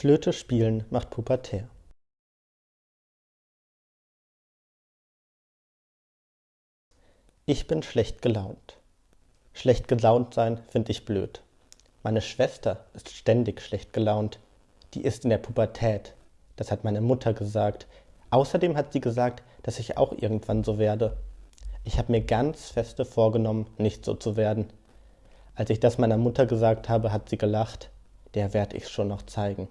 Flöte spielen macht pubertär. Ich bin schlecht gelaunt. Schlecht gelaunt sein finde ich blöd. Meine Schwester ist ständig schlecht gelaunt. Die ist in der Pubertät. Das hat meine Mutter gesagt. Außerdem hat sie gesagt, dass ich auch irgendwann so werde. Ich habe mir ganz feste vorgenommen, nicht so zu werden. Als ich das meiner Mutter gesagt habe, hat sie gelacht. Der werd ich schon noch zeigen.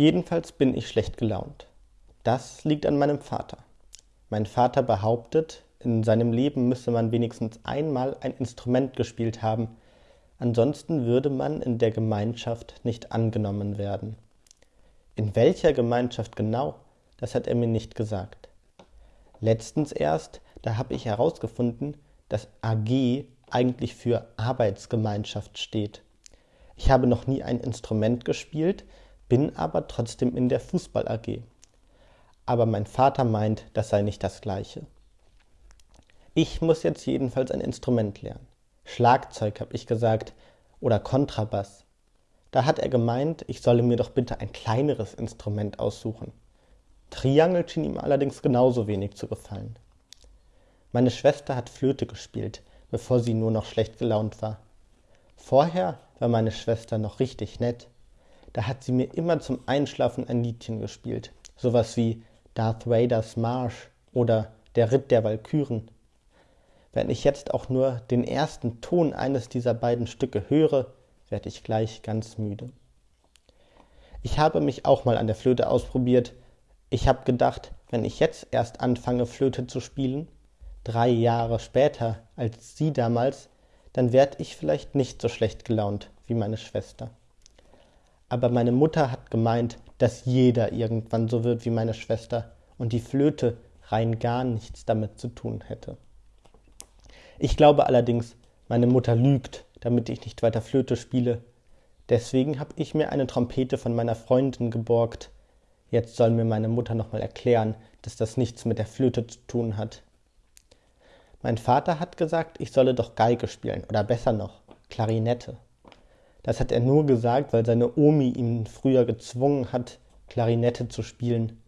Jedenfalls bin ich schlecht gelaunt. Das liegt an meinem Vater. Mein Vater behauptet, in seinem Leben müsse man wenigstens einmal ein Instrument gespielt haben, ansonsten würde man in der Gemeinschaft nicht angenommen werden. In welcher Gemeinschaft genau, das hat er mir nicht gesagt. Letztens erst, da habe ich herausgefunden, dass AG eigentlich für Arbeitsgemeinschaft steht. Ich habe noch nie ein Instrument gespielt, bin aber trotzdem in der Fußball AG. Aber mein Vater meint, das sei nicht das gleiche. Ich muss jetzt jedenfalls ein Instrument lernen. Schlagzeug, habe ich gesagt, oder Kontrabass. Da hat er gemeint, ich solle mir doch bitte ein kleineres Instrument aussuchen. Triangel schien ihm allerdings genauso wenig zu gefallen. Meine Schwester hat Flöte gespielt, bevor sie nur noch schlecht gelaunt war. Vorher war meine Schwester noch richtig nett da hat sie mir immer zum Einschlafen ein Liedchen gespielt. Sowas wie Darth Vaders Marsch oder Der Ritt der Walküren. Wenn ich jetzt auch nur den ersten Ton eines dieser beiden Stücke höre, werde ich gleich ganz müde. Ich habe mich auch mal an der Flöte ausprobiert. Ich habe gedacht, wenn ich jetzt erst anfange, Flöte zu spielen, drei Jahre später als sie damals, dann werde ich vielleicht nicht so schlecht gelaunt wie meine Schwester aber meine Mutter hat gemeint, dass jeder irgendwann so wird wie meine Schwester und die Flöte rein gar nichts damit zu tun hätte. Ich glaube allerdings, meine Mutter lügt, damit ich nicht weiter Flöte spiele. Deswegen habe ich mir eine Trompete von meiner Freundin geborgt. Jetzt soll mir meine Mutter nochmal erklären, dass das nichts mit der Flöte zu tun hat. Mein Vater hat gesagt, ich solle doch Geige spielen oder besser noch Klarinette. Das hat er nur gesagt, weil seine Omi ihn früher gezwungen hat, Klarinette zu spielen.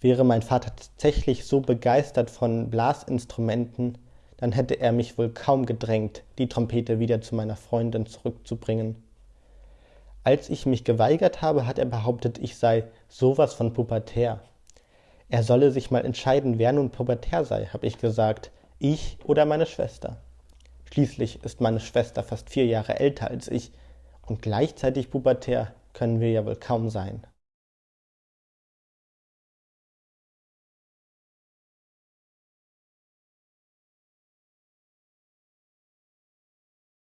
Wäre mein Vater tatsächlich so begeistert von Blasinstrumenten, dann hätte er mich wohl kaum gedrängt, die Trompete wieder zu meiner Freundin zurückzubringen. Als ich mich geweigert habe, hat er behauptet, ich sei sowas von pubertär. Er solle sich mal entscheiden, wer nun pubertär sei, habe ich gesagt, ich oder meine Schwester. Schließlich ist meine Schwester fast vier Jahre älter als ich und gleichzeitig pubertär können wir ja wohl kaum sein.